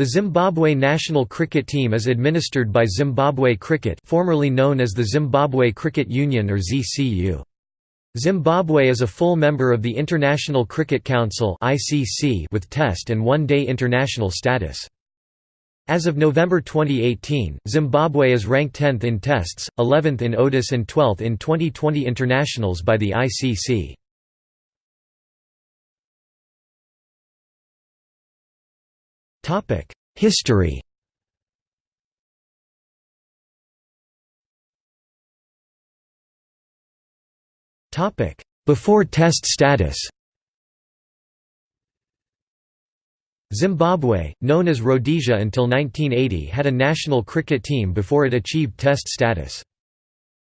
The Zimbabwe national cricket team is administered by Zimbabwe Cricket formerly known as the Zimbabwe Cricket Union or ZCU. Zimbabwe is a full member of the International Cricket Council with Test and One-Day international status. As of November 2018, Zimbabwe is ranked 10th in Tests, 11th in ODIs and 12th in 2020 internationals by the ICC. History. Topic: Before Test status. Zimbabwe, known as Rhodesia until 1980 had a national cricket team before it achieved Test status.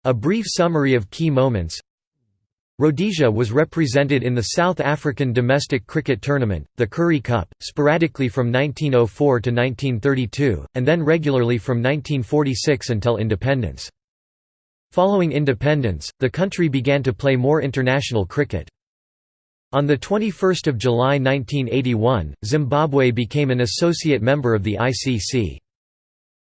A brief summary of key moments Rhodesia was represented in the South African domestic cricket tournament, the Currie Cup, sporadically from 1904 to 1932, and then regularly from 1946 until independence. Following independence, the country began to play more international cricket. On 21 July 1981, Zimbabwe became an associate member of the ICC.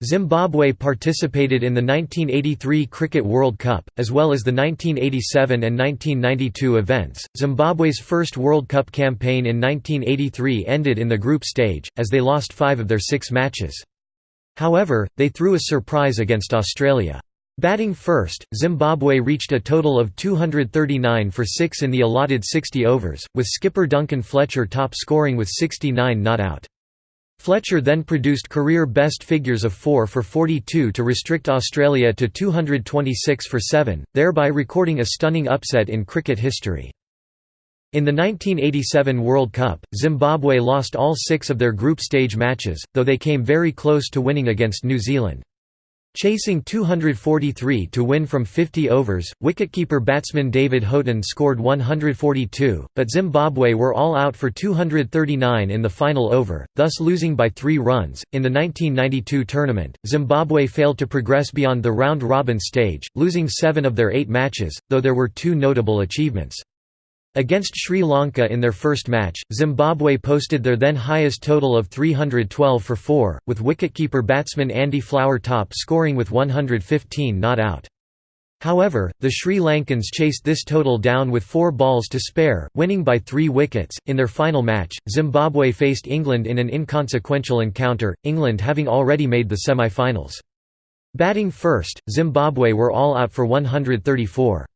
Zimbabwe participated in the 1983 Cricket World Cup, as well as the 1987 and 1992 events. Zimbabwe's first World Cup campaign in 1983 ended in the group stage, as they lost five of their six matches. However, they threw a surprise against Australia. Batting first, Zimbabwe reached a total of 239 for 6 in the allotted 60 overs, with skipper Duncan Fletcher top scoring with 69 not out. Fletcher then produced career best figures of 4 for 42 to restrict Australia to 226 for 7, thereby recording a stunning upset in cricket history. In the 1987 World Cup, Zimbabwe lost all six of their group stage matches, though they came very close to winning against New Zealand. Chasing 243 to win from 50 overs, wicketkeeper batsman David Houghton scored 142, but Zimbabwe were all out for 239 in the final over, thus losing by three runs. In the 1992 tournament, Zimbabwe failed to progress beyond the round robin stage, losing seven of their eight matches, though there were two notable achievements. Against Sri Lanka in their first match, Zimbabwe posted their then highest total of 312 for 4, with wicketkeeper batsman Andy Flower top scoring with 115 not out. However, the Sri Lankans chased this total down with four balls to spare, winning by three wickets. In their final match, Zimbabwe faced England in an inconsequential encounter, England having already made the semi finals. Batting first, Zimbabwe were all out for 134.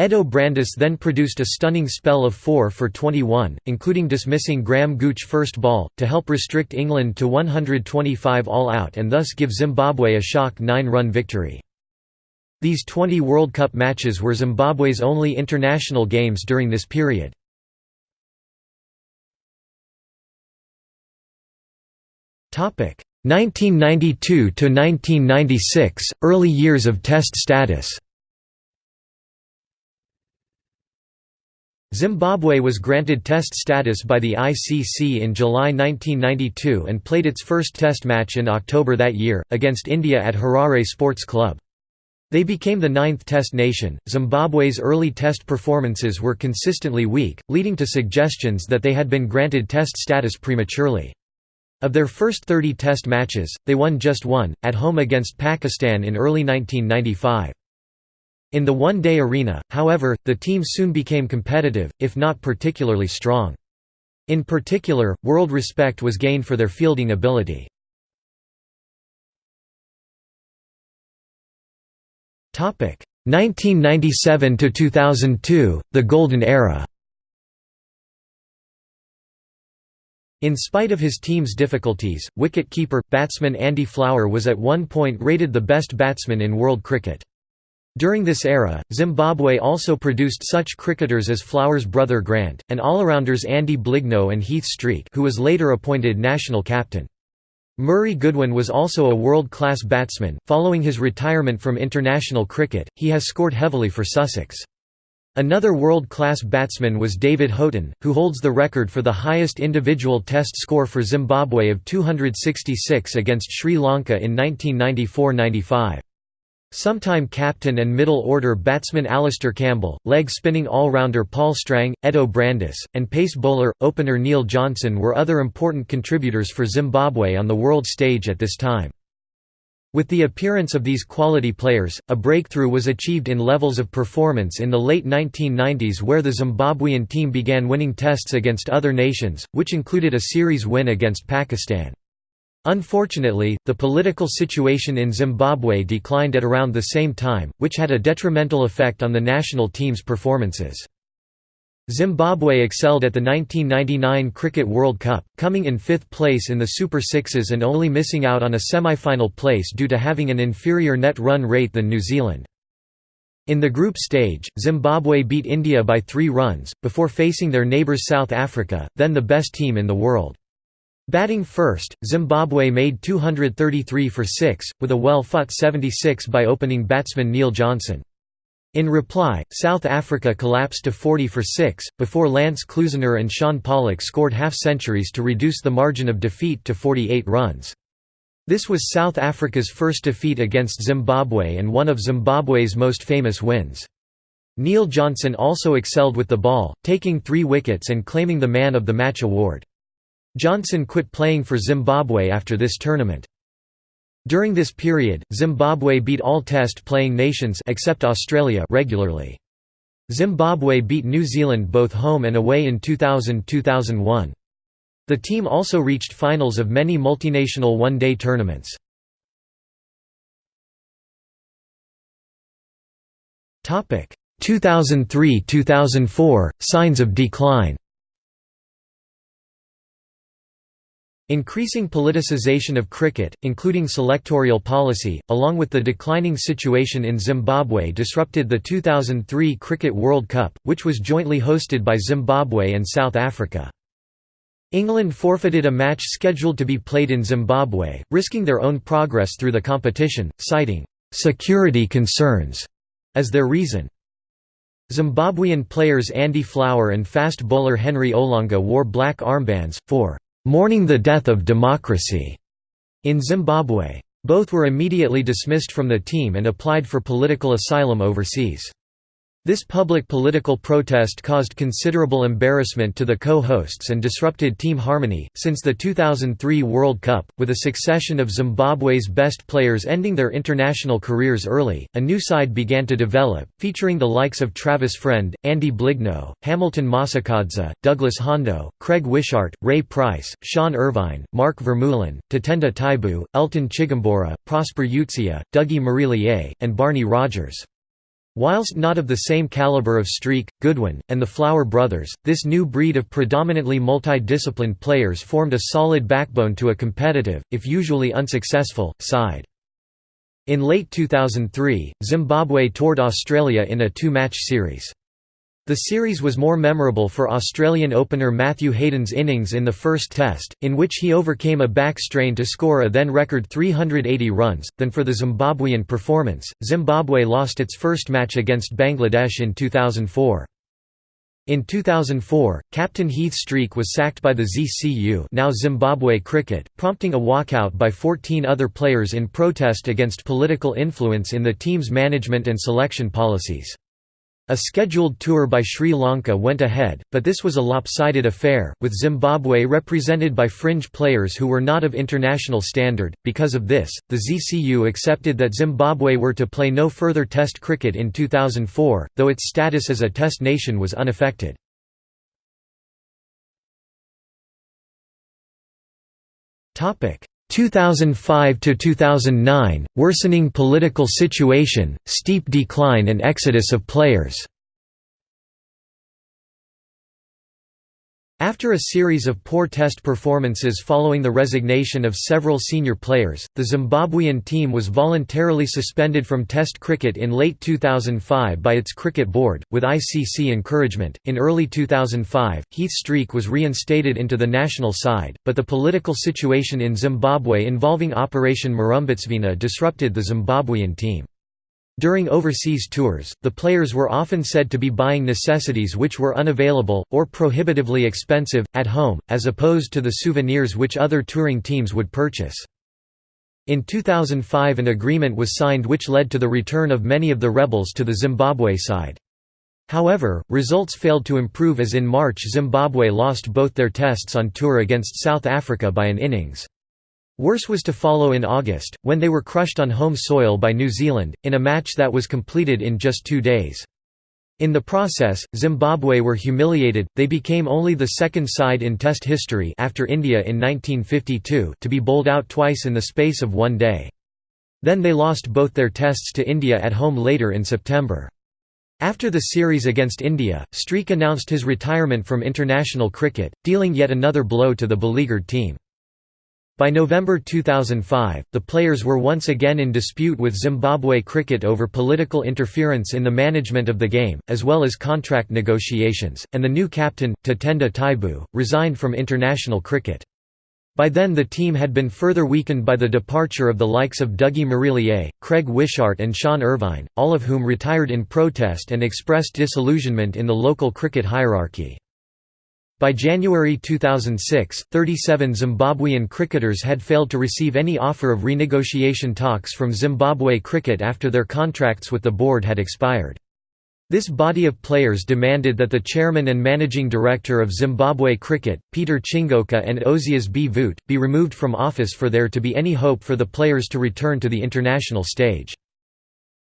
Eddo Brandes then produced a stunning spell of 4 for 21, including dismissing Graham Gooch first ball, to help restrict England to 125 all out and thus give Zimbabwe a shock 9-run victory. These 20 World Cup matches were Zimbabwe's only international games during this period. Topic 1992 to 1996 early years of test status Zimbabwe was granted Test status by the ICC in July 1992 and played its first Test match in October that year, against India at Harare Sports Club. They became the ninth Test nation. Zimbabwe's early Test performances were consistently weak, leading to suggestions that they had been granted Test status prematurely. Of their first 30 Test matches, they won just one, at home against Pakistan in early 1995. In the one-day arena, however, the team soon became competitive, if not particularly strong. In particular, world respect was gained for their fielding ability. Topic 1997 to 2002, the Golden Era. In spite of his team's difficulties, wicket-keeper, batsman Andy Flower was at one point rated the best batsman in world cricket. During this era, Zimbabwe also produced such cricketers as Flower's brother Grant, and all-arounders Andy Blignaut and Heath Streak who was later appointed national captain. Murray Goodwin was also a world-class batsman. Following his retirement from international cricket, he has scored heavily for Sussex. Another world-class batsman was David Houghton, who holds the record for the highest individual test score for Zimbabwe of 266 against Sri Lanka in 1994–95. Sometime captain and middle-order batsman Alastair Campbell, leg-spinning all-rounder Paul Strang, Eddo Brandes, and pace bowler, opener Neil Johnson were other important contributors for Zimbabwe on the world stage at this time. With the appearance of these quality players, a breakthrough was achieved in levels of performance in the late 1990s where the Zimbabwean team began winning tests against other nations, which included a series win against Pakistan. Unfortunately, the political situation in Zimbabwe declined at around the same time, which had a detrimental effect on the national team's performances. Zimbabwe excelled at the 1999 Cricket World Cup, coming in fifth place in the Super Sixes and only missing out on a semi-final place due to having an inferior net run rate than New Zealand. In the group stage, Zimbabwe beat India by three runs, before facing their neighbours South Africa, then the best team in the world. Batting first, Zimbabwe made 233 for 6, with a well-fought 76 by opening batsman Neil Johnson. In reply, South Africa collapsed to 40 for 6, before Lance Klusener and Shaun Pollock scored half-centuries to reduce the margin of defeat to 48 runs. This was South Africa's first defeat against Zimbabwe and one of Zimbabwe's most famous wins. Neil Johnson also excelled with the ball, taking three wickets and claiming the Man of the Match award. Johnson quit playing for Zimbabwe after this tournament. During this period, Zimbabwe beat all Test-playing nations except Australia regularly. Zimbabwe beat New Zealand both home and away in 2000–2001. The team also reached finals of many multinational one-day tournaments. Topic: 2003–2004, signs of decline Increasing politicization of cricket, including selectorial policy, along with the declining situation in Zimbabwe disrupted the 2003 Cricket World Cup, which was jointly hosted by Zimbabwe and South Africa. England forfeited a match scheduled to be played in Zimbabwe, risking their own progress through the competition, citing, "...security concerns", as their reason. Zimbabwean players Andy Flower and fast bowler Henry Olonga wore black armbands, for mourning the death of democracy in Zimbabwe. Both were immediately dismissed from the team and applied for political asylum overseas. This public political protest caused considerable embarrassment to the co-hosts and disrupted team harmony. Since the 2003 World Cup, with a succession of Zimbabwe's best players ending their international careers early, a new side began to develop, featuring the likes of Travis Friend, Andy Blignaut, Hamilton Masakadza, Douglas Hondo, Craig Wishart, Ray Price, Sean Ervine, Mark Vermeulen, Tatenda Taibu, Elton Chigumbura, Prosper Utseya, Dougie Marillier, and Barney Rogers. Whilst not of the same caliber of Streak, Goodwin, and the Flower brothers, this new breed of predominantly multi-disciplined players formed a solid backbone to a competitive, if usually unsuccessful, side. In late 2003, Zimbabwe toured Australia in a two-match series. The series was more memorable for Australian opener Matthew Hayden's innings in the first test, in which he overcame a back strain to score a then record 380 runs, than for the Zimbabwean performance. Zimbabwe lost its first match against Bangladesh in 2004. In 2004, captain Heath Streak was sacked by the ZCU now Zimbabwe Cricket, prompting a walkout by 14 other players in protest against political influence in the team's management and selection policies. A scheduled tour by Sri Lanka went ahead, but this was a lopsided affair, with Zimbabwe represented by fringe players who were not of international standard. Because of this, the ZCU accepted that Zimbabwe were to play no further Test cricket in 2004, though its status as a Test nation was unaffected. Topic 2005 to 2009 worsening political situation steep decline and exodus of players After a series of poor test performances following the resignation of several senior players, the Zimbabwean team was voluntarily suspended from Test cricket in late 2005 by its cricket board, with ICC encouragement. In early 2005, Heath Streak was reinstated into the national side, but the political situation in Zimbabwe involving Operation Murambatsvina disrupted the Zimbabwean team. During overseas tours, the players were often said to be buying necessities which were unavailable, or prohibitively expensive, at home, as opposed to the souvenirs which other touring teams would purchase. In 2005 an agreement was signed which led to the return of many of the rebels to the Zimbabwe side. However, results failed to improve as in March Zimbabwe lost both their tests on tour against South Africa by an innings. Worse was to follow in August, when they were crushed on home soil by New Zealand, in a match that was completed in just two days. In the process, Zimbabwe were humiliated, they became only the second side in Test history after India in 1952 to be bowled out twice in the space of one day. Then they lost both their tests to India at home later in September. After the series against India, Streak announced his retirement from international cricket, dealing yet another blow to the beleaguered team. By November 2005, the players were once again in dispute with Zimbabwe Cricket over political interference in the management of the game, as well as contract negotiations, and the new captain, Tatenda Taibu, resigned from international cricket. By then the team had been further weakened by the departure of the likes of Dougie Marillier, Craig Wishart and Sean Ervine, all of whom retired in protest and expressed disillusionment in the local cricket hierarchy. By January 2006, 37 Zimbabwean cricketers had failed to receive any offer of renegotiation talks from Zimbabwe Cricket after their contracts with the board had expired. This body of players demanded that the chairman and managing director of Zimbabwe Cricket, Peter Chingoka and Ozias Bvute, be removed from office for there to be any hope for the players to return to the international stage.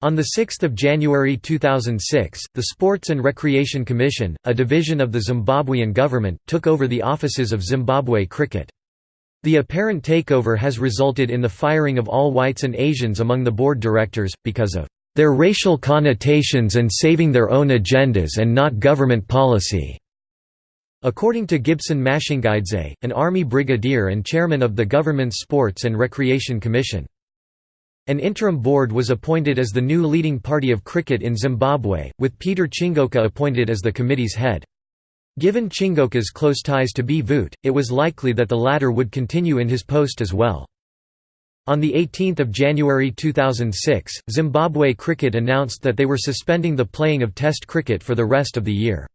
On 6 January 2006, the Sports and Recreation Commission, a division of the Zimbabwean government, took over the offices of Zimbabwe Cricket. The apparent takeover has resulted in the firing of all whites and Asians among the board directors, because of their racial connotations and saving their own agendas and not government policy." According to Gibson Mashingaidze, an Army brigadier and chairman of the government's Sports and Recreation Commission. An interim board was appointed as the new leading party of cricket in Zimbabwe, with Peter Chingoka appointed as the committee's head. Given Chingoka's close ties to Bvute, it was likely that the latter would continue in his post as well. On 18 January 2006, Zimbabwe Cricket announced that they were suspending the playing of Test cricket for the rest of the year.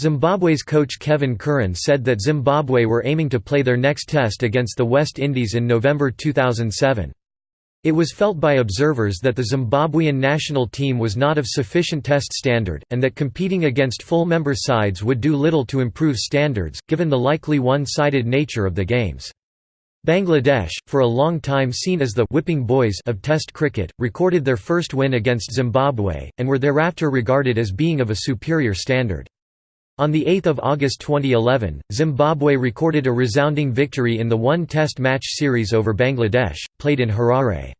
Zimbabwe's coach Kevin Curran said that Zimbabwe were aiming to play their next Test against the West Indies in November 2007. It was felt by observers that the Zimbabwean national team was not of sufficient test standard, and that competing against full member sides would do little to improve standards, given the likely one-sided nature of the games. Bangladesh, for a long time seen as the «whipping boys» of Test cricket, recorded their first win against Zimbabwe, and were thereafter regarded as being of a superior standard. On 8 August 2011, Zimbabwe recorded a resounding victory in the one Test match series over Bangladesh, played in Harare.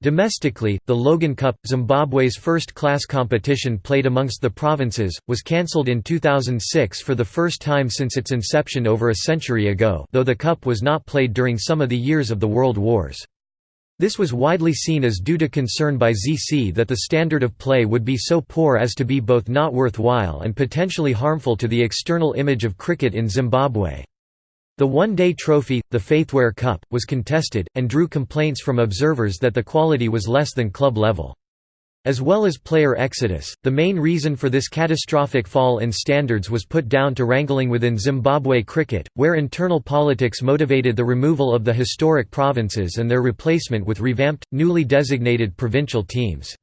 Domestically, the Logan Cup, Zimbabwe's first-class competition played amongst the provinces, was cancelled in 2006 for the first time since its inception over a century ago though the cup was not played during some of the years of the World Wars. This was widely seen as due to concern by ZC that the standard of play would be so poor as to be both not worthwhile and potentially harmful to the external image of cricket in Zimbabwe. The one-day trophy, the Faithwear Cup, was contested, and drew complaints from observers that the quality was less than club level. As well as player exodus, the main reason for this catastrophic fall in standards was put down to wrangling within Zimbabwe cricket, where internal politics motivated the removal of the historic provinces and their replacement with revamped, newly designated provincial teams.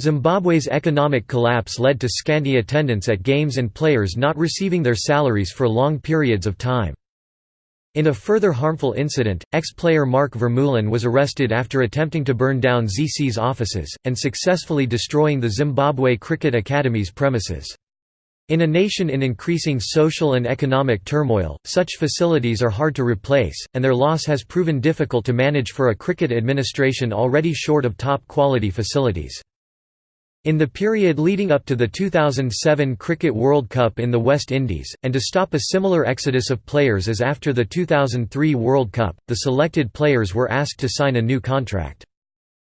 Zimbabwe's economic collapse led to scanty attendance at games and players not receiving their salaries for long periods of time. In a further harmful incident, ex-player Mark Vermeulen was arrested after attempting to burn down ZC's offices, and successfully destroying the Zimbabwe Cricket Academy's premises. In a nation in increasing social and economic turmoil, such facilities are hard to replace, and their loss has proven difficult to manage for a cricket administration already short of top-quality facilities. In the period leading up to the 2007 Cricket World Cup in the West Indies, and to stop a similar exodus of players as after the 2003 World Cup, the selected players were asked to sign a new contract.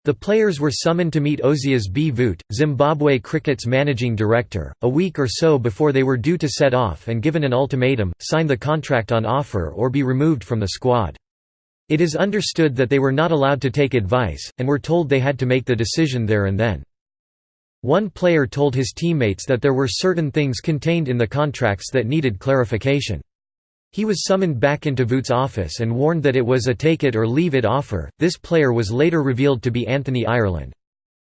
The players were summoned to meet Ozias Bvute, Zimbabwe Cricket's managing director, a week or so before they were due to set off and given an ultimatum, sign the contract on offer or be removed from the squad. It is understood that they were not allowed to take advice, and were told they had to make the decision there and then. One player told his teammates that there were certain things contained in the contracts that needed clarification. He was summoned back into Bvute's office and warned that it was a take-it-or-leave-it offer. This player was later revealed to be Anthony Ireland.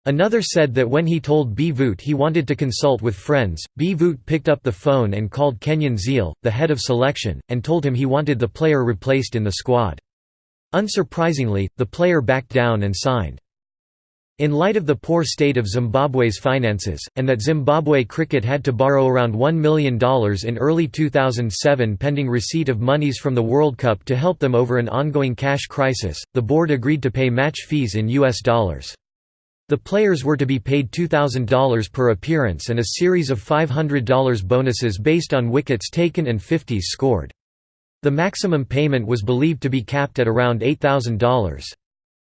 Another said that when he told Bvute he wanted to consult with friends, Bvute picked up the phone and called Kenyon Ziehl, the head of selection, and told him he wanted the player replaced in the squad. Unsurprisingly, the player backed down and signed. In light of the poor state of Zimbabwe's finances, and that Zimbabwe cricket had to borrow around $1 million in early 2007 pending receipt of monies from the World Cup to help them over an ongoing cash crisis, the board agreed to pay match fees in US dollars. The players were to be paid $2,000 per appearance and a series of $500 bonuses based on wickets taken and 50s scored. The maximum payment was believed to be capped at around $8,000.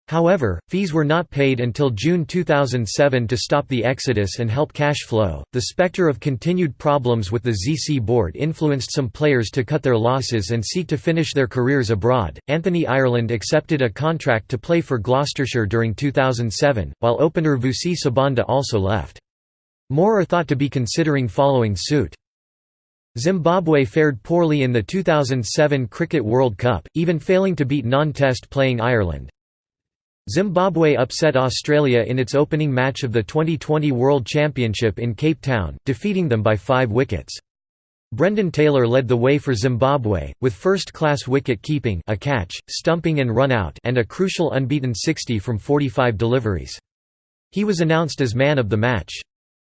However, fees were not paid until June 2007 to stop the exodus and help cash flow. The specter of continued problems with the ZC board influenced some players to cut their losses and seek to finish their careers abroad. Anthony Ireland accepted a contract to play for Gloucestershire during 2007, while opener Vusi Sibanda also left. More are thought to be considering following suit. Zimbabwe fared poorly in the 2007 Cricket World Cup, even failing to beat non-test playing Ireland. Zimbabwe upset Australia in its opening match of the 2020 World Championship in Cape Town, defeating them by five wickets. Brendan Taylor led the way for Zimbabwe, with first-class wicket-keeping a catch, stumping and run-out and a crucial unbeaten 60 from 45 deliveries. He was announced as man of the match.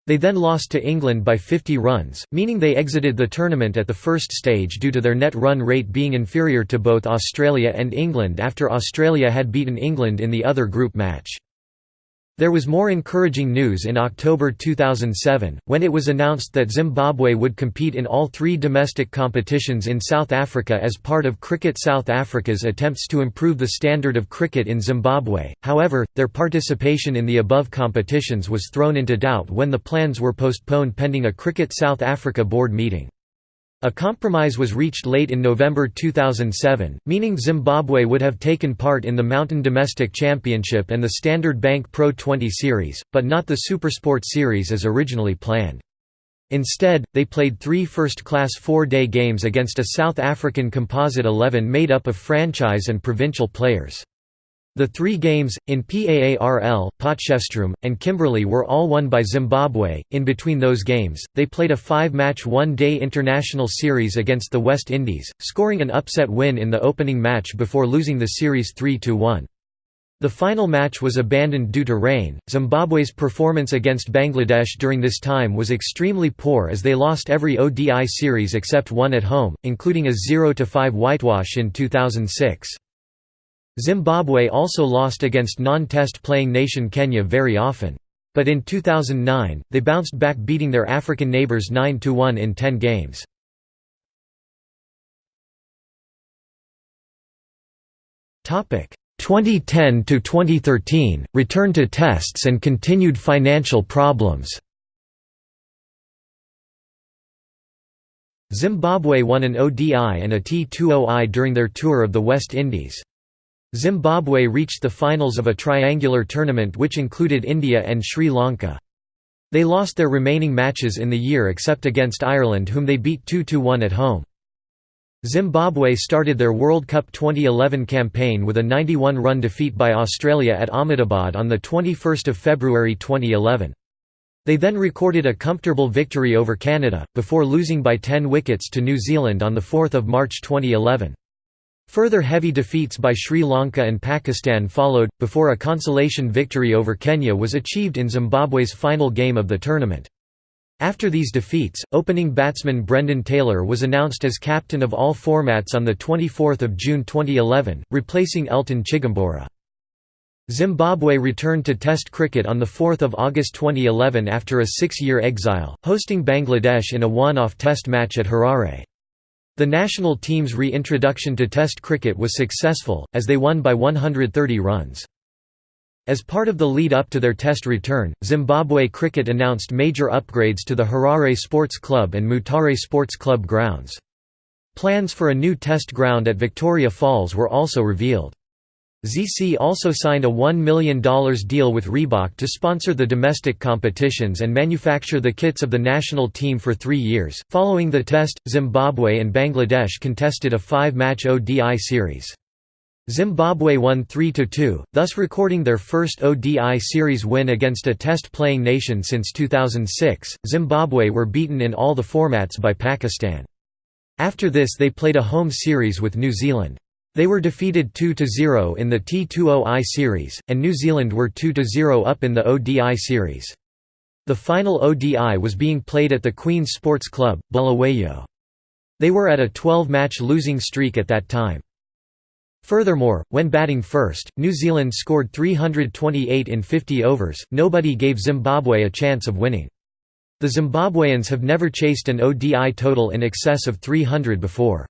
They then lost to England by 50 runs, meaning they exited the tournament at the first stage due to their net run rate being inferior to both Australia and England after Australia had beaten England in the other group match. There was more encouraging news in October 2007, when it was announced that Zimbabwe would compete in all three domestic competitions in South Africa as part of Cricket South Africa's attempts to improve the standard of cricket in Zimbabwe. However, their participation in the above competitions was thrown into doubt when the plans were postponed pending a Cricket South Africa board meeting. A compromise was reached late in November 2007, meaning Zimbabwe would have taken part in the Mountain Domestic Championship and the Standard Bank Pro 20 Series, but not the Supersport Series as originally planned. Instead, they played three first-class four-day games against a South African composite 11 made up of franchise and provincial players. The three games, in PAARL, Potchefstroom, and Kimberley were all won by Zimbabwe. In between those games, they played a five match one day international series against the West Indies, scoring an upset win in the opening match before losing the series 3 1. The final match was abandoned due to rain. Zimbabwe's performance against Bangladesh during this time was extremely poor as they lost every ODI series except one at home, including a 0 5 whitewash in 2006. Zimbabwe also lost against non-test playing nation Kenya very often. But in 2009, they bounced back beating their African neighbours 9–1 in 10 games. Topic 2010 to 2013 return to tests and continued financial problems. Zimbabwe won an ODI and a T20I during their tour of the West Indies. Zimbabwe reached the finals of a triangular tournament which included India and Sri Lanka. They lost their remaining matches in the year except against Ireland whom they beat 2–1 at home. Zimbabwe started their World Cup 2011 campaign with a 91-run defeat by Australia at Ahmedabad on 21 February 2011. They then recorded a comfortable victory over Canada, before losing by 10 wickets to New Zealand on 4 March 2011. Further heavy defeats by Sri Lanka and Pakistan followed, before a consolation victory over Kenya was achieved in Zimbabwe's final game of the tournament. After these defeats, opening batsman Brendan Taylor was announced as captain of all formats on 24 June 2011, replacing Elton Chigumbura. Zimbabwe returned to Test cricket on 4 August 2011 after a six-year exile, hosting Bangladesh in a one-off Test match at Harare. The national team's reintroduction to Test cricket was successful, as they won by 130 runs. As part of the lead-up to their Test return, Zimbabwe Cricket announced major upgrades to the Harare Sports Club and Mutare Sports Club grounds. Plans for a new Test ground at Victoria Falls were also revealed. ZC also signed a $1 million deal with Reebok to sponsor the domestic competitions and manufacture the kits of the national team for three years. Following the test, Zimbabwe and Bangladesh contested a five match ODI series. Zimbabwe won 3–2, thus recording their first ODI series win against a test-playing nation since 2006. Zimbabwe were beaten in all the formats by Pakistan. After this they played a home series with New Zealand. They were defeated 2–0 in the T20I series, and New Zealand were 2–0 up in the ODI series. The final ODI was being played at the Queen's Sports Club, Bulawayo. They were at a 12-match losing streak at that time. Furthermore, when batting first, New Zealand scored 328 in 50 overs, nobody gave Zimbabwe a chance of winning. The Zimbabweans have never chased an ODI total in excess of 300 before.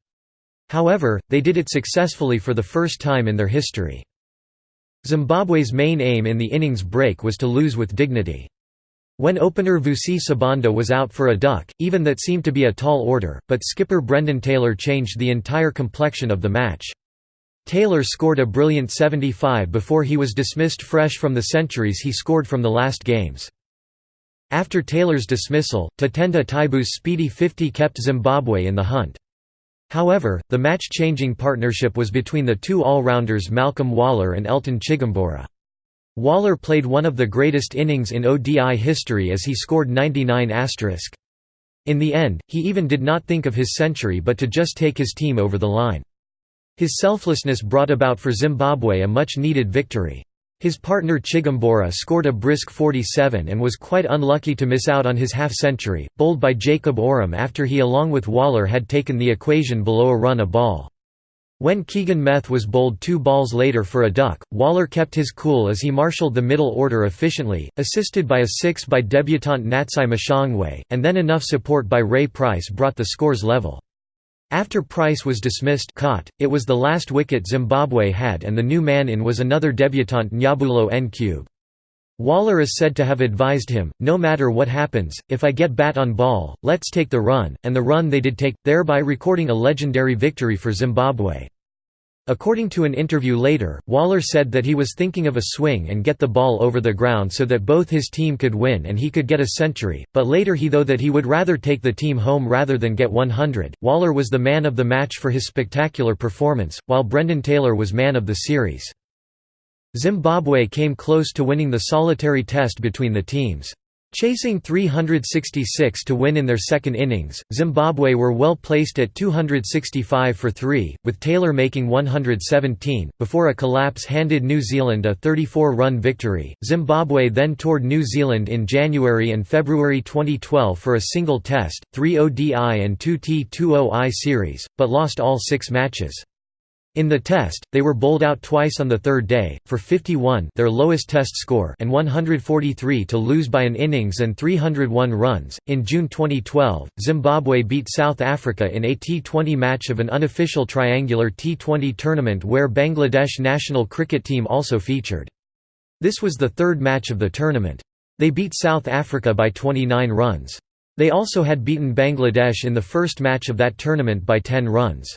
However, they did it successfully for the first time in their history. Zimbabwe's main aim in the innings break was to lose with dignity. When opener Vusi Sibanda was out for a duck, even that seemed to be a tall order, but skipper Brendan Taylor changed the entire complexion of the match. Taylor scored a brilliant 75 before he was dismissed fresh from the centuries he scored from the last games. After Taylor's dismissal, Tatenda Taibu's speedy 50 kept Zimbabwe in the hunt. However, the match-changing partnership was between the two all-rounders Malcolm Waller and Elton Chigumbura. Waller played one of the greatest innings in ODI history as he scored 99 In the end, he even did not think of his century but to just take his team over the line. His selflessness brought about for Zimbabwe a much-needed victory. His partner Chigumbura scored a brisk 47 and was quite unlucky to miss out on his half-century, bowled by Jacob Oram after he along with Waller had taken the equation below a run a ball. When Keegan Meth was bowled two balls later for a duck, Waller kept his cool as he marshalled the middle order efficiently, assisted by a six by debutant Natsai Mushangwe, and then enough support by Ray Price brought the scores level. After Price was dismissed caught, it was the last wicket Zimbabwe had and the new man in was another debutant Njabulo Ncube. Waller is said to have advised him, no matter what happens, if I get bat on ball, let's take the run, and the run they did take, thereby recording a legendary victory for Zimbabwe. According to an interview later, Waller said that he was thinking of a swing and get the ball over the ground so that both his team could win and he could get a century, but later he though that he would rather take the team home rather than get 100. Waller was the man of the match for his spectacular performance, while Brendan Taylor was man of the series. Zimbabwe came close to winning the solitary test between the teams. Chasing 366 to win in their second innings, Zimbabwe were well placed at 265 for 3, with Taylor making 117, before a collapse handed New Zealand a 34-run victory. Zimbabwe then toured New Zealand in January and February 2012 for a single test, 3 ODI and 2 T20I series, but lost all six matches. In the test, they were bowled out twice on the third day, for 51 their lowest test score and 143 to lose by an innings and 301 runs. In June 2012, Zimbabwe beat South Africa in a T20 match of an unofficial triangular T20 tournament where Bangladesh national cricket team also featured. This was the third match of the tournament. They beat South Africa by 29 runs. They also had beaten Bangladesh in the first match of that tournament by 10 runs.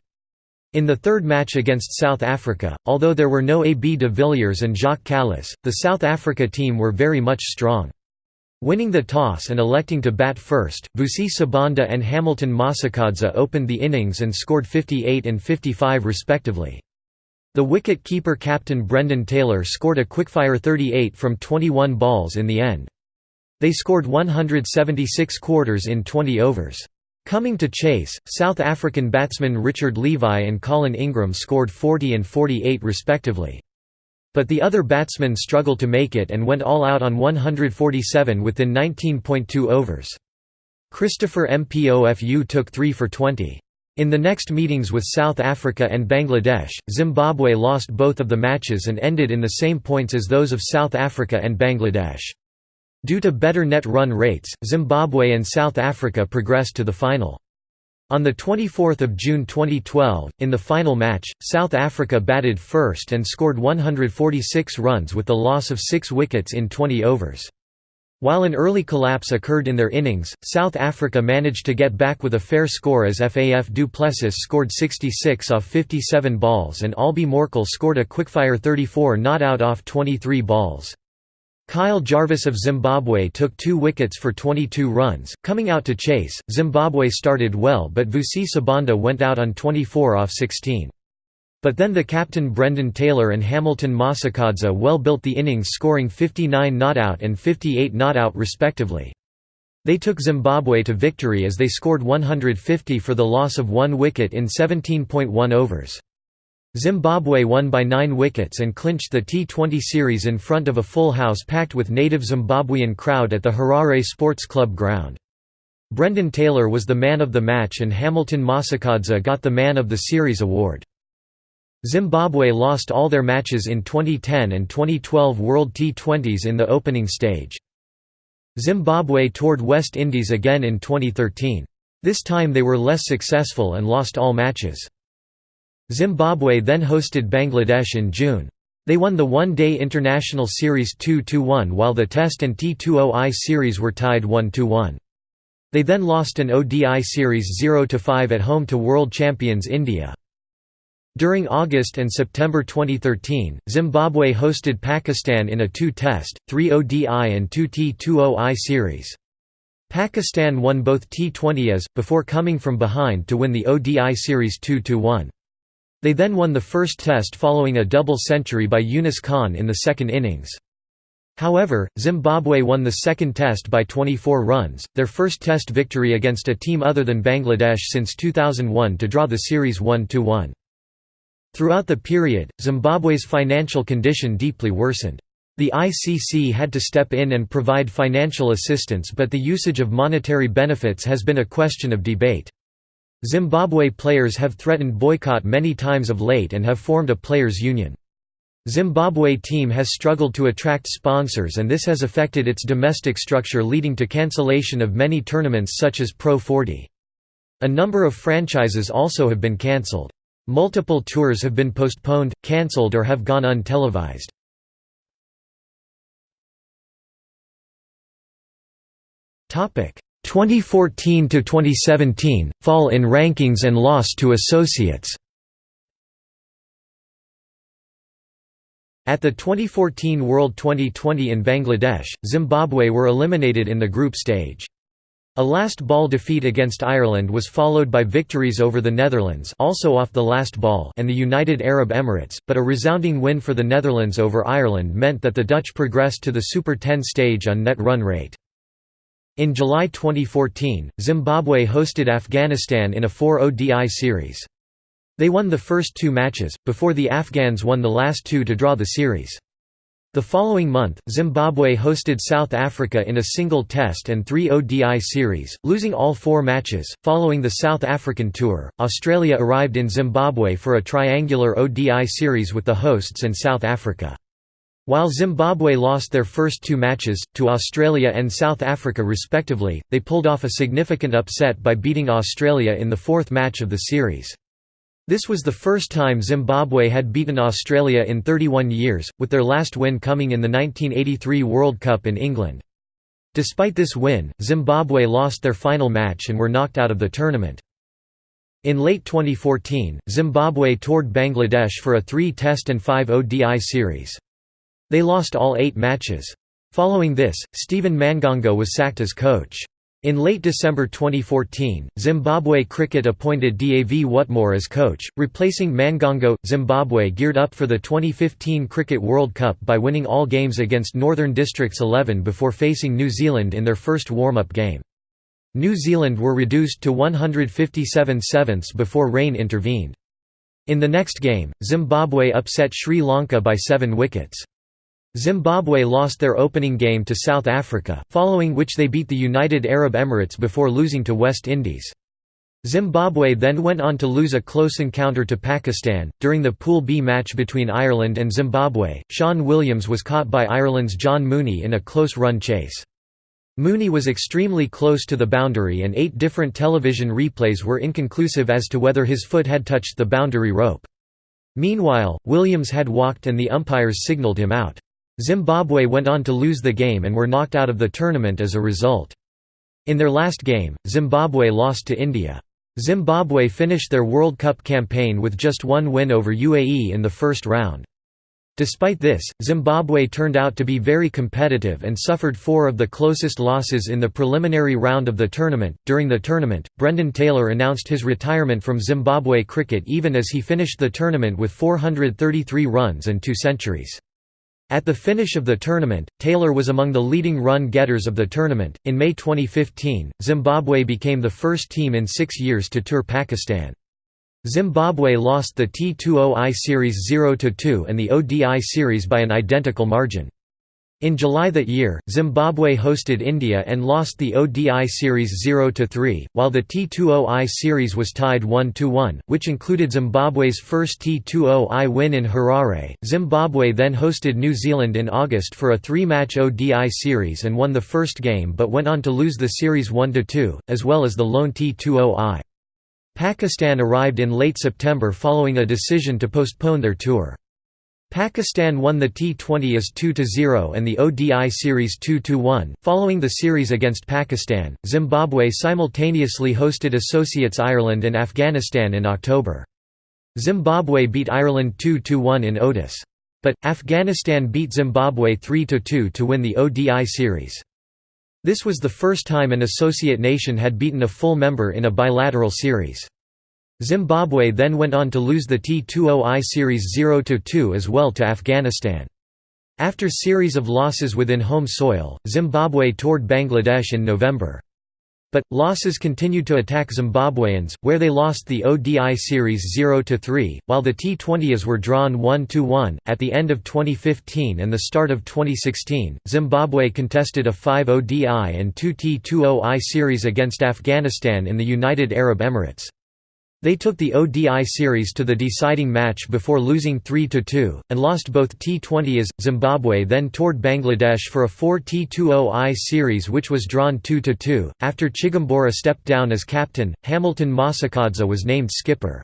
In the third match against South Africa, although there were no AB de Villiers and Jacques Kallis, the South Africa team were very much strong. Winning the toss and electing to bat first, Vusi Sibanda and Hamilton Masakadza opened the innings and scored 58 and 55 respectively. The wicket-keeper captain Brendan Taylor scored a quickfire 38 from 21 balls in the end. They scored 176 quarters in 20 overs. Coming to chase, South African batsmen Richard Levi and Colin Ingram scored 40 and 48 respectively. But the other batsmen struggled to make it and went all out on 147 within 19.2 overs. Christopher Mpofu took 3 for 20. In the next meetings with South Africa and Bangladesh, Zimbabwe lost both of the matches and ended in the same points as those of South Africa and Bangladesh. Due to better net run rates, Zimbabwe and South Africa progressed to the final. On 24 June 2012, in the final match, South Africa batted first and scored 146 runs with the loss of six wickets in 20 overs. While an early collapse occurred in their innings, South Africa managed to get back with a fair score as Faf du Plessis scored 66 off 57 balls and Albie Morkel scored a quickfire 34 not out off 23 balls. Kyle Jarvis of Zimbabwe took two wickets for 22 runs, coming out to chase. Zimbabwe started well but Vusi Sibanda went out on 24 off 16. But then the captain Brendan Taylor and Hamilton Masakadza well built the innings scoring 59 not out and 58 not out respectively. They took Zimbabwe to victory as they scored 150 for the loss of one wicket in 17.1 overs. Zimbabwe won by nine wickets and clinched the T20 series in front of a full house packed with native Zimbabwean crowd at the Harare Sports Club ground. Brendan Taylor was the man of the match and Hamilton Masakadza got the Man of the Series award. Zimbabwe lost all their matches in 2010 and 2012 World T20s in the opening stage. Zimbabwe toured West Indies again in 2013. This time they were less successful and lost all matches. Zimbabwe then hosted Bangladesh in June. They won the one-day international series 2–1 while the Test and T20I series were tied 1–1. They then lost an ODI series 0–5 at home to world champions India. During August and September 2013, Zimbabwe hosted Pakistan in a two-test, three ODI and two T20I series. Pakistan won both T20As, before coming from behind to win the ODI series 2–1. They then won the first test following a double century by Yunus Khan in the second innings. However, Zimbabwe won the second test by 24 runs, their first test victory against a team other than Bangladesh since 2001 to draw the series 1–1. Throughout the period, Zimbabwe's financial condition deeply worsened. The ICC had to step in and provide financial assistance but the usage of monetary benefits has been a question of debate. Zimbabwe players have threatened boycott many times of late and have formed a players' union. Zimbabwe team has struggled to attract sponsors and this has affected its domestic structure leading to cancellation of many tournaments such as Pro 40. A number of franchises also have been cancelled. Multiple tours have been postponed, cancelled or have gone untelevised. Topic 2014 to 2017 fall in rankings and loss to associates. At the 2014 World 2020 in Bangladesh, Zimbabwe were eliminated in the group stage. A last ball defeat against Ireland was followed by victories over the Netherlands also off the last ball and the United Arab Emirates, but a resounding win for the Netherlands over Ireland meant that the Dutch progressed to the Super 10 stage on net run rate. In July 2014, Zimbabwe hosted Afghanistan in a 4 ODI series. They won the first two matches, before the Afghans won the last two to draw the series. The following month, Zimbabwe hosted South Africa in a single test and three ODI series, losing all four matches. Following the South African tour, Australia arrived in Zimbabwe for a triangular ODI series with the hosts and South Africa. While Zimbabwe lost their first two matches, to Australia and South Africa respectively, they pulled off a significant upset by beating Australia in the fourth match of the series. This was the first time Zimbabwe had beaten Australia in 31 years, with their last win coming in the 1983 World Cup in England. Despite this win, Zimbabwe lost their final match and were knocked out of the tournament. In late 2014, Zimbabwe toured Bangladesh for a three-test and five ODI series. They lost all eight matches. Following this, Stephen Mangongo was sacked as coach. In late December 2014, Zimbabwe Cricket appointed Dav Whatmore as coach, replacing Mangongo. Zimbabwe geared up for the 2015 Cricket World Cup by winning all games against Northern Districts 11 before facing New Zealand in their first warm-up game. New Zealand were reduced to 157 sevenths before rain intervened. In the next game, Zimbabwe upset Sri Lanka by seven wickets. Zimbabwe lost their opening game to South Africa, following which they beat the United Arab Emirates before losing to West Indies. Zimbabwe then went on to lose a close encounter to Pakistan. During the Pool B match between Ireland and Zimbabwe, Sean Williams was caught by Ireland's John Mooney in a close run chase. Mooney was extremely close to the boundary and eight different television replays were inconclusive as to whether his foot had touched the boundary rope. Meanwhile, Williams had walked and the umpires signalled him out. Zimbabwe went on to lose the game and were knocked out of the tournament as a result. In their last game, Zimbabwe lost to India. Zimbabwe finished their World Cup campaign with just one win over UAE in the first round. Despite this, Zimbabwe turned out to be very competitive and suffered four of the closest losses in the preliminary round of the tournament. During the tournament, Brendan Taylor announced his retirement from Zimbabwe cricket even as he finished the tournament with 433 runs and two centuries. At the finish of the tournament, Taylor was among the leading run getters of the tournament. In May 2015, Zimbabwe became the first team in six years to tour Pakistan. Zimbabwe lost the T20I Series 0–2 and the ODI Series by an identical margin. In July that year, Zimbabwe hosted India and lost the ODI series 0–3, while the T20I series was tied 1–1, which included Zimbabwe's first T20I win in Harare. Zimbabwe then hosted New Zealand in August for a three-match ODI series and won the first game but went on to lose the series 1–2, as well as the lone T20I. Pakistan arrived in late September following a decision to postpone their tour. Pakistan won the T20 as 2–0 and the ODI series 2–1. Following the series against Pakistan, Zimbabwe simultaneously hosted associates Ireland and Afghanistan in October. Zimbabwe beat Ireland 2–1 in Otis. But, Afghanistan beat Zimbabwe 3–2 to win the ODI series. This was the first time an associate nation had beaten a full member in a bilateral series. Zimbabwe then went on to lose the T20I Series 0–2 as well to Afghanistan. After series of losses within home soil, Zimbabwe toured Bangladesh in November. But, losses continued to attack Zimbabweans, where they lost the ODI Series 0–3, while the T20s were drawn 1–1. At the end of 2015 and the start of 2016, Zimbabwe contested a 5 ODI and 2 T20I series against Afghanistan in the United Arab Emirates. They took the ODI series to the deciding match before losing 3–2, and lost both T20s. Zimbabwe then toured Bangladesh for a 4 T20I series which was drawn 2–2. After Chigumbura stepped down as captain, Hamilton Masakadza was named skipper.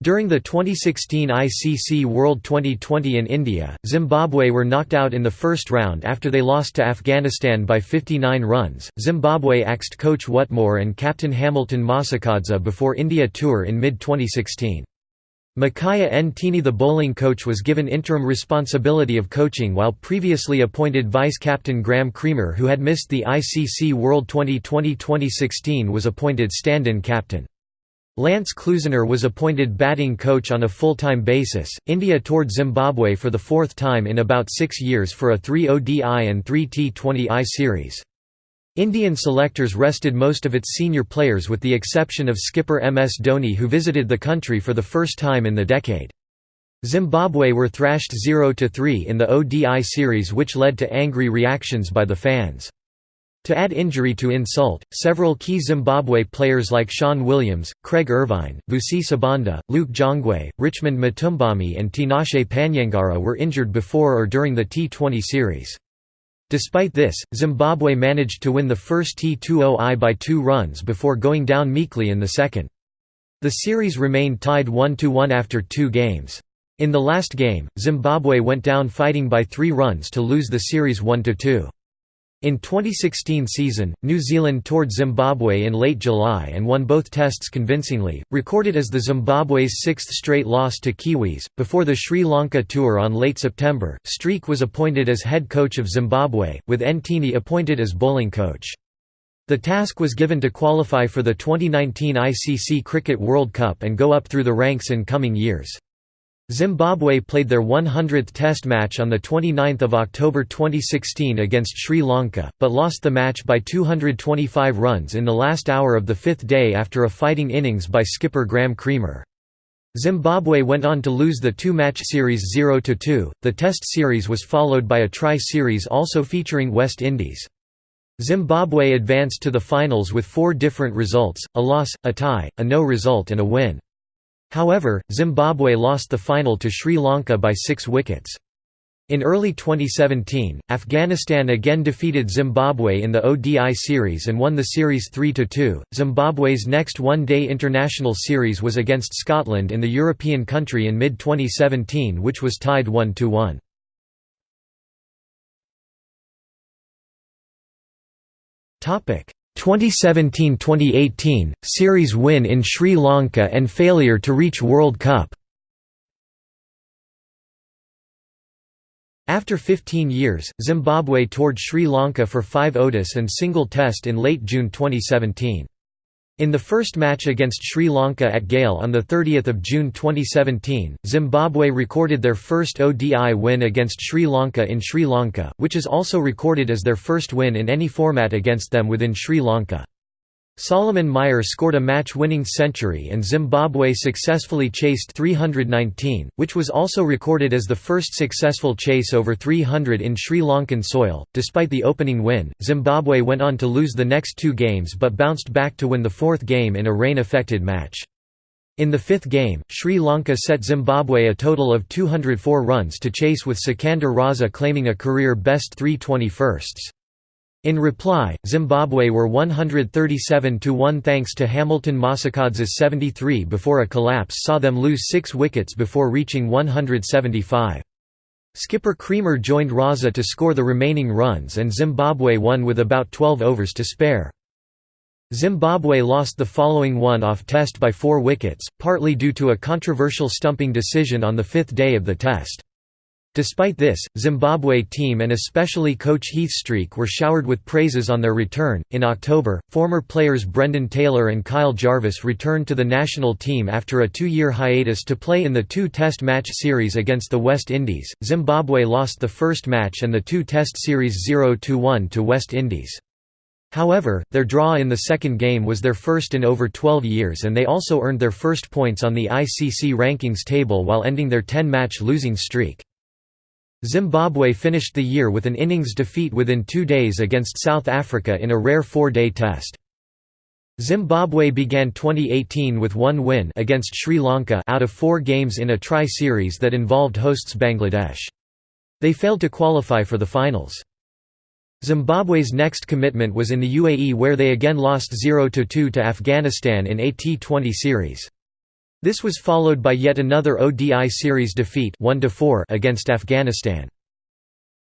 During the 2016 ICC World 2020 in India, Zimbabwe were knocked out in the first round after they lost to Afghanistan by 59 runs. Zimbabwe axed coach Whatmore and captain Hamilton Masakadza before India tour in mid 2016. Makaya Ntini the bowling coach was given interim responsibility of coaching while previously appointed vice-captain Graeme Cremer who had missed the ICC World 2020-2016 was appointed stand-in captain. Lance Klusener was appointed batting coach on a full-time basis. India toured Zimbabwe for the fourth time in about six years for a 3 ODI and 3 T20I series. Indian selectors rested most of its senior players with the exception of skipper MS Dhoni who visited the country for the first time in the decade. Zimbabwe were thrashed 0–3 in the ODI series which led to angry reactions by the fans. To add injury to insult, several key Zimbabwe players like Sean Williams, Craig Ervine, Vusi Sibanda, Luke Jongwe, Richmond Mutumbami and Tinashe Panyangara were injured before or during the T20 series. Despite this, Zimbabwe managed to win the first T20I by two runs before going down meekly in the second. The series remained tied 1–1 after two games. In the last game, Zimbabwe went down fighting by three runs to lose the series 1–2. In 2016 season, New Zealand toured Zimbabwe in late July and won both tests convincingly, recorded as the Zimbabwe's sixth straight loss to Kiwis. Before the Sri Lanka tour on late September, Streak was appointed as head coach of Zimbabwe, with Ntini appointed as bowling coach. The task was given to qualify for the 2019 ICC Cricket World Cup and go up through the ranks in coming years. Zimbabwe played their 100th Test match on 29 October 2016 against Sri Lanka, but lost the match by 225 runs in the last hour of the fifth day after a fighting innings by skipper Graeme Cremer. Zimbabwe went on to lose the two-match series 0–2. The Test series was followed by a tri-series also featuring West Indies. Zimbabwe advanced to the finals with four different results, a loss, a tie, a no result and a win. However, Zimbabwe lost the final to Sri Lanka by six wickets. In early 2017, Afghanistan again defeated Zimbabwe in the ODI series and won the series 3–2. Zimbabwe's next one-day international series was against Scotland in the European country in mid-2017 which was tied 1–1. Topic: 2017–2018, series win in Sri Lanka and failure to reach World Cup After 15 years, Zimbabwe toured Sri Lanka for five ODIs and single test in late June 2017. In the first match against Sri Lanka at Galle on 30 June 2017, Zimbabwe recorded their first ODI win against Sri Lanka in Sri Lanka, which is also recorded as their first win in any format against them within Sri Lanka. Solomon Mire scored a match-winning century and Zimbabwe successfully chased 319, which was also recorded as the first successful chase over 300 in Sri Lankan soil. Despite the opening win, Zimbabwe went on to lose the next two games but bounced back to win the fourth game in a rain-affected match. In the fifth game, Sri Lanka set Zimbabwe a total of 204 runs to chase with Sikander Raza claiming a career best 321sts. In reply, Zimbabwe were 137 to 1 thanks to Hamilton Masakadza's 73 before a collapse saw them lose six wickets before reaching 175. Skipper Cremer joined Raza to score the remaining runs and Zimbabwe won with about 12 overs to spare. Zimbabwe lost the following one-off test by four wickets, partly due to a controversial stumping decision on the fifth day of the test. Despite this, Zimbabwe team and especially coach Heath Streak were showered with praises on their return. In October, former players Brendan Taylor and Kyle Jarvis returned to the national team after a two year hiatus to play in the two test match series against the West Indies. Zimbabwe lost the first match and the two test series 0 1 to West Indies. However, their draw in the second game was their first in over 12 years and they also earned their first points on the ICC rankings table while ending their 10 match losing streak. Zimbabwe finished the year with an innings defeat within two days against South Africa in a rare four-day test. Zimbabwe began 2018 with one win against Sri Lanka out of four games in a tri-series that involved hosts Bangladesh. They failed to qualify for the finals. Zimbabwe's next commitment was in the UAE where they again lost 0–2 to Afghanistan in a T20 series. This was followed by yet another ODI series defeat 1 against Afghanistan.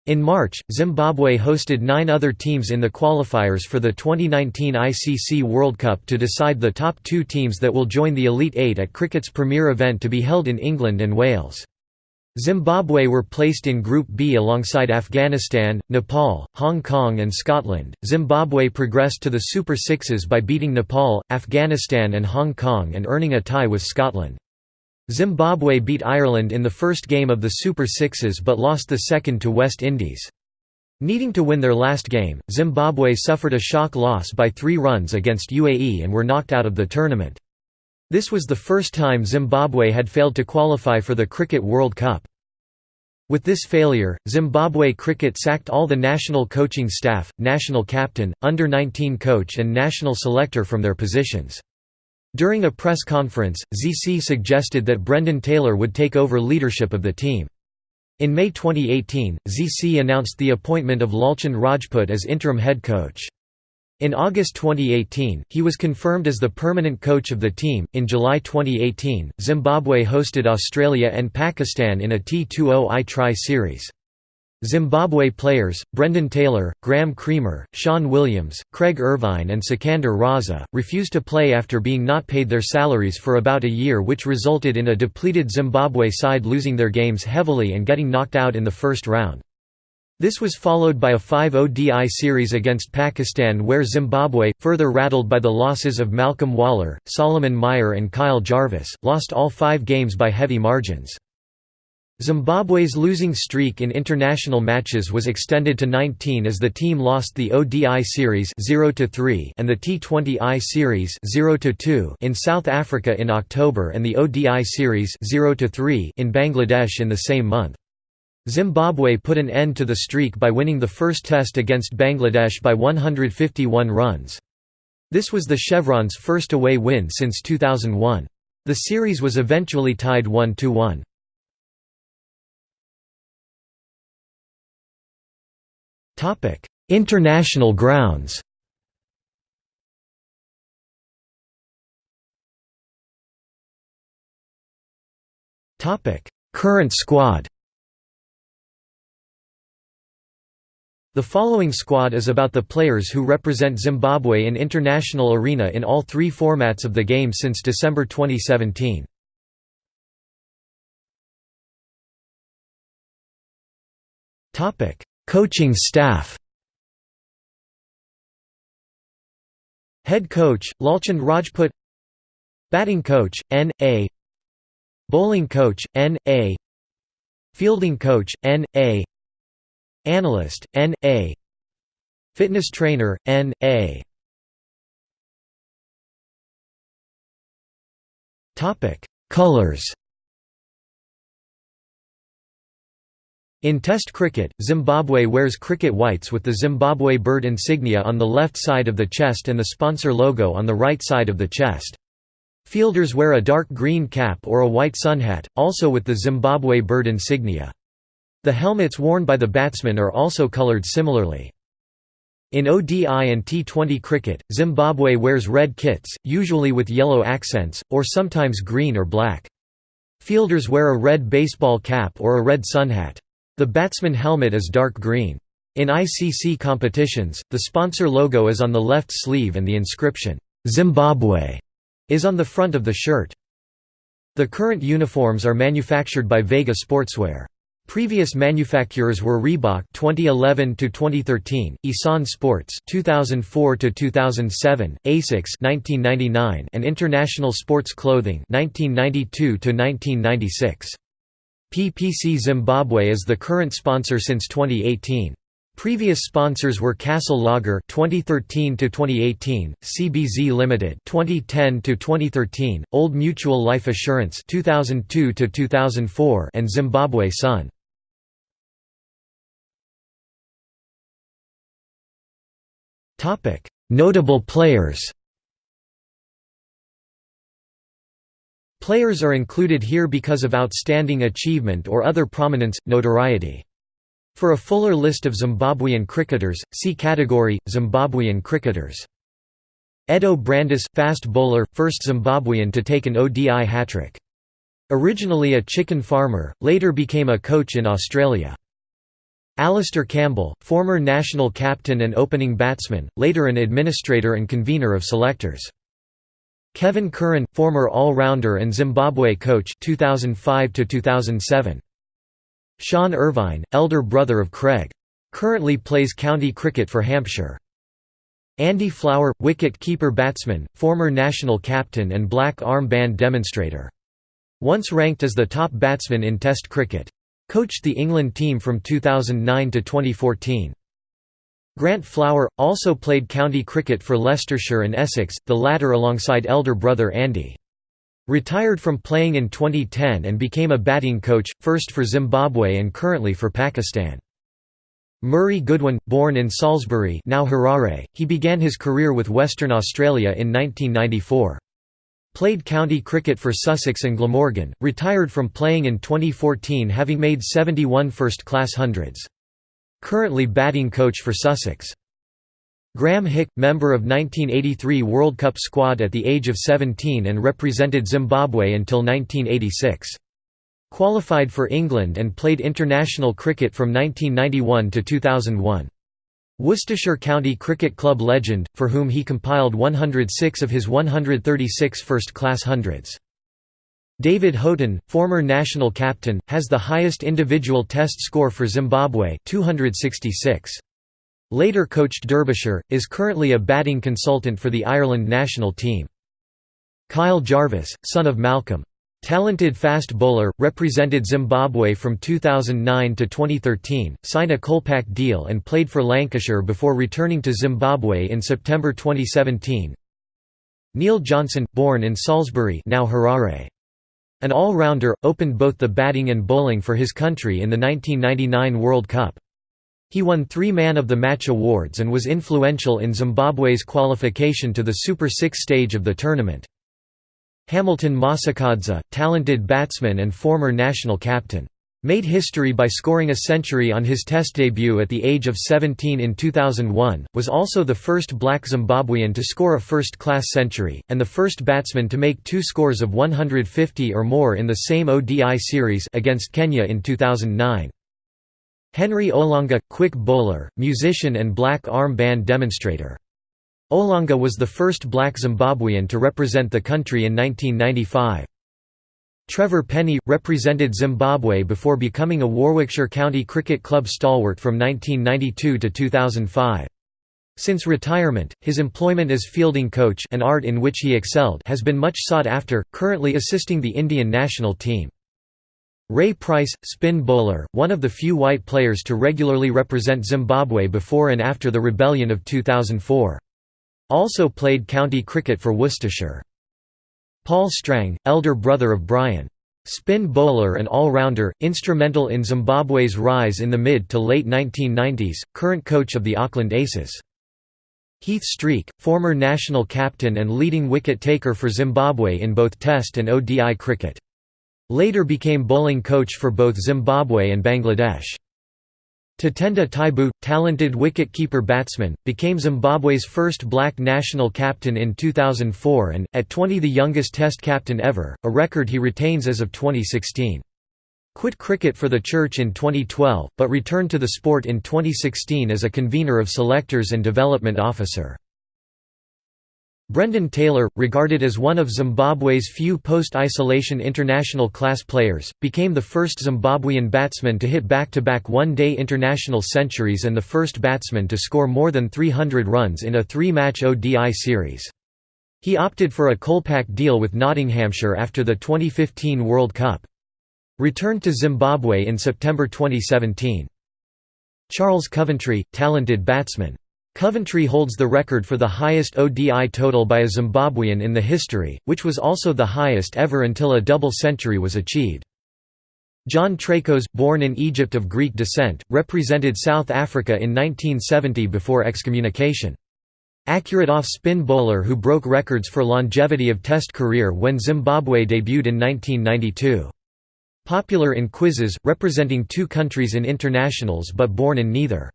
In March, Zimbabwe hosted nine other teams in the qualifiers for the 2019 ICC World Cup to decide the top two teams that will join the Elite Eight at cricket's premier event to be held in England and Wales. Zimbabwe were placed in Group B alongside Afghanistan, Nepal, Hong Kong, and Scotland. Zimbabwe progressed to the Super Sixes by beating Nepal, Afghanistan, and Hong Kong and earning a tie with Scotland. Zimbabwe beat Ireland in the first game of the Super Sixes but lost the second to West Indies. Needing to win their last game, Zimbabwe suffered a shock loss by three runs against UAE and were knocked out of the tournament. This was the first time Zimbabwe had failed to qualify for the Cricket World Cup. With this failure, Zimbabwe cricket sacked all the national coaching staff, national captain, under-19 coach and national selector from their positions. During a press conference, ZC suggested that Brendan Taylor would take over leadership of the team. In May 2018, ZC announced the appointment of Lalchand Rajput as interim head coach. In August 2018, he was confirmed as the permanent coach of the team. In July 2018, Zimbabwe hosted Australia and Pakistan in a T20I Tri series. Zimbabwe players, Brendan Taylor, Graeme Cremer, Sean Williams, Craig Ervine and Sikander Raza, refused to play after being not paid their salaries for about a year which resulted in a depleted Zimbabwe side losing their games heavily and getting knocked out in the first round. This was followed by a 5 ODI series against Pakistan where Zimbabwe, further rattled by the losses of Malcolm Waller, Solomon Mire and Kyle Jarvis, lost all five games by heavy margins. Zimbabwe's losing streak in international matches was extended to 19 as the team lost the ODI series 0 and the T20I series 0 in South Africa in October and the ODI series 0 in Bangladesh in the same month. Zimbabwe put an end to the streak by winning the first test against Bangladesh by 151 runs. This was the Chevron's first away win since 2001. The series was eventually tied 1–1. International grounds Current squad The following squad is about the players who represent Zimbabwe in international arena in all three formats of the game since December 2017. Coaching staff Head coach, Lalchand Rajput Batting coach, N. A. Bowling coach, N. A. Fielding coach, N. A. Analyst, N. A. Fitness trainer, N. A. Colors In Test cricket, Zimbabwe wears cricket whites with the Zimbabwe bird insignia on the left side of the chest and the sponsor logo on the right side of the chest. Fielders wear a dark green cap or a white sun hat, also with the Zimbabwe bird insignia. The helmets worn by the batsmen are also coloured similarly. In ODI and T20 cricket, Zimbabwe wears red kits, usually with yellow accents, or sometimes green or black. Fielders wear a red baseball cap or a red sun hat. The batsman helmet is dark green. In ICC competitions, the sponsor logo is on the left sleeve and the inscription, "'Zimbabwe' is on the front of the shirt. The current uniforms are manufactured by Vega Sportswear. Previous manufacturers were Reebok 2011 to 2013, Isan Sports 2004 to 2007, Asics 1999, and International Sports Clothing 1992 to 1996. PPC Zimbabwe is the current sponsor since 2018. Previous sponsors were Castle Lager 2013 to 2018, CBZ Limited 2010 to 2013, Old Mutual Life Assurance 2002 to 2004 and Zimbabwe Sun. Topic: Notable players. Players are included here because of outstanding achievement or other prominence, notoriety. For a fuller list of Zimbabwean cricketers, see category, Zimbabwean cricketers. Eddo Brandes, fast bowler, first Zimbabwean to take an ODI hat-trick. Originally a chicken farmer, later became a coach in Australia. Alistair Campbell, former national captain and opening batsman, later an administrator and convener of selectors. Kevin Curran, former all-rounder and Zimbabwe coach 2005 2007. Sean Ervine, elder brother of Craig. Currently plays county cricket for Hampshire. Andy Flower, wicket-keeper batsman, former national captain and black armband demonstrator. Once ranked as the top batsman in Test cricket. Coached the England team from 2009 to 2014. Grant Flower, also played county cricket for Leicestershire and Essex, the latter alongside elder brother Andy. Retired from playing in 2010 and became a batting coach, first for Zimbabwe and currently for Pakistan. Murray Goodwin, born in Salisbury now Harare, he began his career with Western Australia in 1994. Played county cricket for Sussex and Glamorgan, retired from playing in 2014 having made 71 first-class hundreds. Currently batting coach for Sussex. Graham Hick, member of 1983 World Cup squad at the age of 17 and represented Zimbabwe until 1986. Qualified for England and played international cricket from 1991 to 2001. Worcestershire County Cricket Club legend, for whom he compiled 106 of his 136 first-class hundreds. David Houghton, former national captain, has the highest individual test score for Zimbabwe 266. Later coached Derbyshire, is currently a batting consultant for the Ireland national team. Kyle Jarvis, son of Malcolm. Talented fast bowler, represented Zimbabwe from 2009 to 2013, signed a Kolpak deal and played for Lancashire before returning to Zimbabwe in September 2017. Neil Johnson, born in Salisbury now Harare. An all-rounder, opened both the batting and bowling for his country in the 1999 World Cup. He won three Man of the Match awards and was influential in Zimbabwe's qualification to the Super Six stage of the tournament. Hamilton Masakadza, talented batsman and former national captain. Made history by scoring a century on his Test debut at the age of 17 in 2001, was also the first black Zimbabwean to score a first-class century, and the first batsman to make two scores of 150 or more in the same ODI series against Kenya in 2009. Henry Olonga – quick bowler, musician and black arm band demonstrator. Olonga was the first black Zimbabwean to represent the country in 1995. Trevor Penny represented Zimbabwe before becoming a Warwickshire County Cricket Club stalwart from 1992 to 2005. Since retirement, his employment as fielding coach an art in which he excelled has been much sought after, currently assisting the Indian national team. Ray Price, spin bowler, one of the few white players to regularly represent Zimbabwe before and after the rebellion of 2004. Also played county cricket for Worcestershire. Paul Strang, elder brother of Brian. Spin bowler and all-rounder, instrumental in Zimbabwe's rise in the mid to late 1990s, current coach of the Auckland Aces. Heath Streak, former national captain and leading wicket-taker for Zimbabwe in both Test and ODI cricket. Later became bowling coach for both Zimbabwe and Bangladesh. Tatenda Taibu, talented wicket-keeper batsman, became Zimbabwe's first black national captain in 2004 and, at 20 the youngest test captain ever, a record he retains as of 2016. Quit cricket for the Church in 2012, but returned to the sport in 2016 as a convener of selectors and development officer. Brendan Taylor, regarded as one of Zimbabwe's few post-isolation international class players, became the first Zimbabwean batsman to hit back-to-back one-day international centuries and the first batsman to score more than 300 runs in a three-match ODI series. He opted for a Kolpak deal with Nottinghamshire after the 2015 World Cup. Returned to Zimbabwe in September 2017. Charles Coventry, talented batsman. Coventry holds the record for the highest ODI total by a Zimbabwean in the history, which was also the highest ever until a double century was achieved. John Traicos, born in Egypt of Greek descent, represented South Africa in 1970 before excommunication. Accurate off-spin bowler who broke records for longevity of Test career when Zimbabwe debuted in 1992. Popular in quizzes, representing two countries in internationals but born in neither.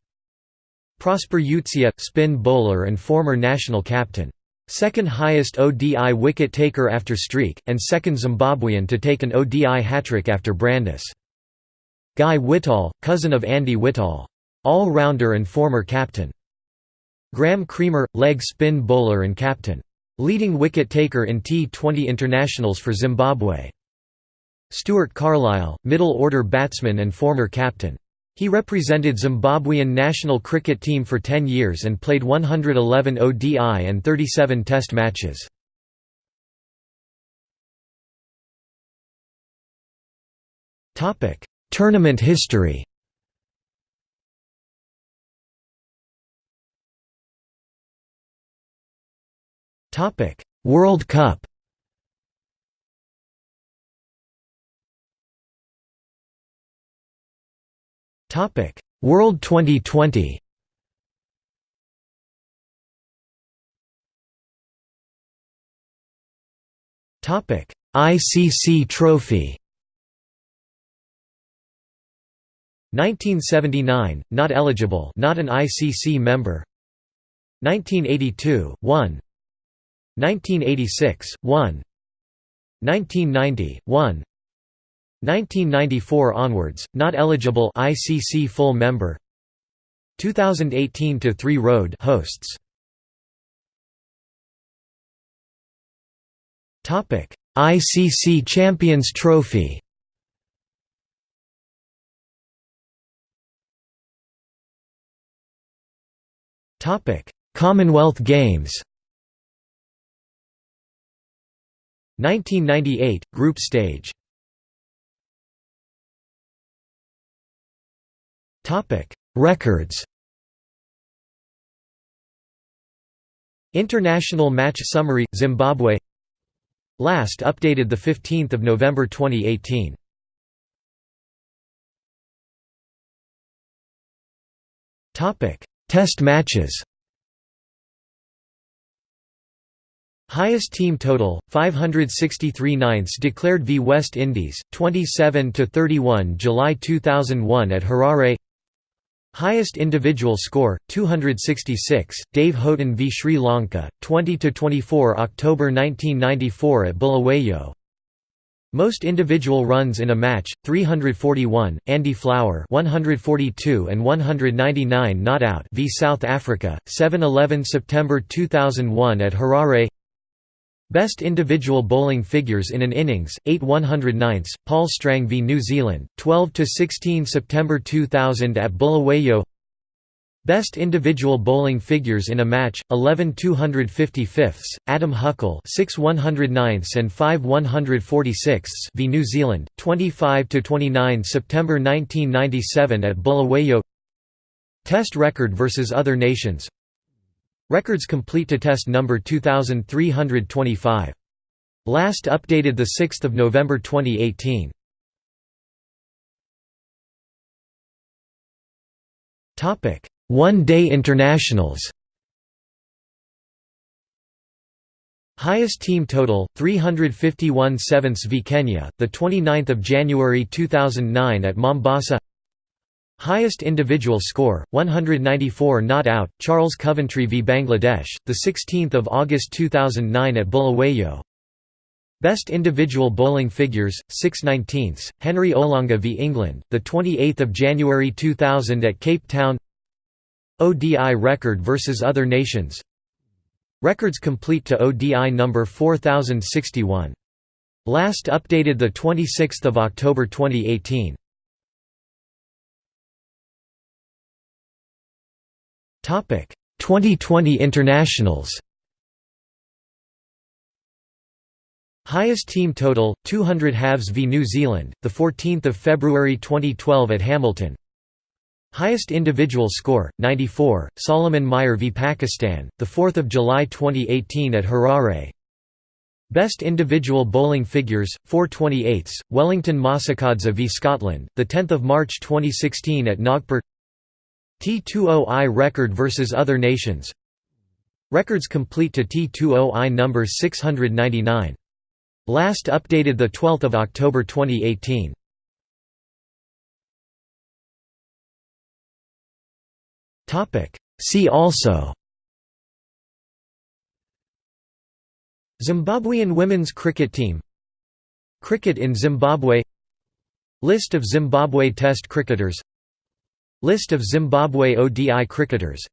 Prosper Utseya, spin bowler and former national captain. Second highest ODI wicket taker after Streak, and second Zimbabwean to take an ODI hat-trick after Brandes. Guy Whittall, cousin of Andy Whittall. All-rounder and former captain. Graeme Cremer, leg spin bowler and captain. Leading wicket taker in T20 internationals for Zimbabwe. Stuart Carlisle, middle-order batsman and former captain. He represented Zimbabwean national cricket team for 10 years and played 111 ODI and 37 test matches. Tournament history World Cup Topic: World 2020. Topic: ICC Trophy. 1979, not eligible, not an ICC member. 1982, 1. 1986, 1. 1990, 1. 1994 onwards, not eligible ICC full member. 2018 to 3 road hosts. Topic ICC Champions Trophy. Topic Commonwealth Games. 1998 group stage Topic: Records. International Match Summary Zimbabwe Last updated the 15th of November 2018. Topic: Test matches. Highest team total 563 ninths declared v West Indies 27 to 31 July 2001 at Harare Highest individual score 266 Dave Houghton v. Sri Lanka 20 to 24 October 1994 at Bulawayo. Most individual runs in a match 341 Andy Flower 142 and 199 not out v. South Africa 7-11 September 2001 at Harare Best individual bowling figures in an innings 8 109ths Paul Strang v New Zealand 12 16 September 2000 at Bulawayo. Best individual bowling figures in a match 11 255ths Adam Huckle 6 109ths and 5 146ths v New Zealand 25–29 September 1997 at Bulawayo. Test record versus other nations Records complete to test number 2325 last updated the 6th of November 2018 topic one-day internationals. Highest team total 351 sevenths v Kenya the 29th of January 2009 at Mombasa Highest individual score 194 not out Charles Coventry v Bangladesh the 16th of August 2009 at Bulawayo. Best individual bowling figures 6 19ths Henry Olonga v England the 28th of January 2000 at Cape Town. ODI record versus other nations. Records complete to ODI number 4061. Last updated 26 October 2018 2020 internationals. Highest team total 200 halves v New Zealand the 14th of February 2012 at Hamilton. Highest individual score, 94, Solomon Mire v Pakistan, 4 July 2018 at Harare. Best individual bowling figures, 428ths, Wellington Masakadza v Scotland, 10 March 2016 at Nagpur T20I record versus other nations. Records complete to T20I number 699. Last updated 12 October 2018 See also. Zimbabwean women's cricket team. Cricket in Zimbabwe. List of Zimbabwe Test cricketers List of Zimbabwe ODI cricketers.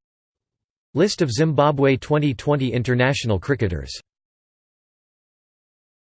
List of Zimbabwe 2020 international cricketers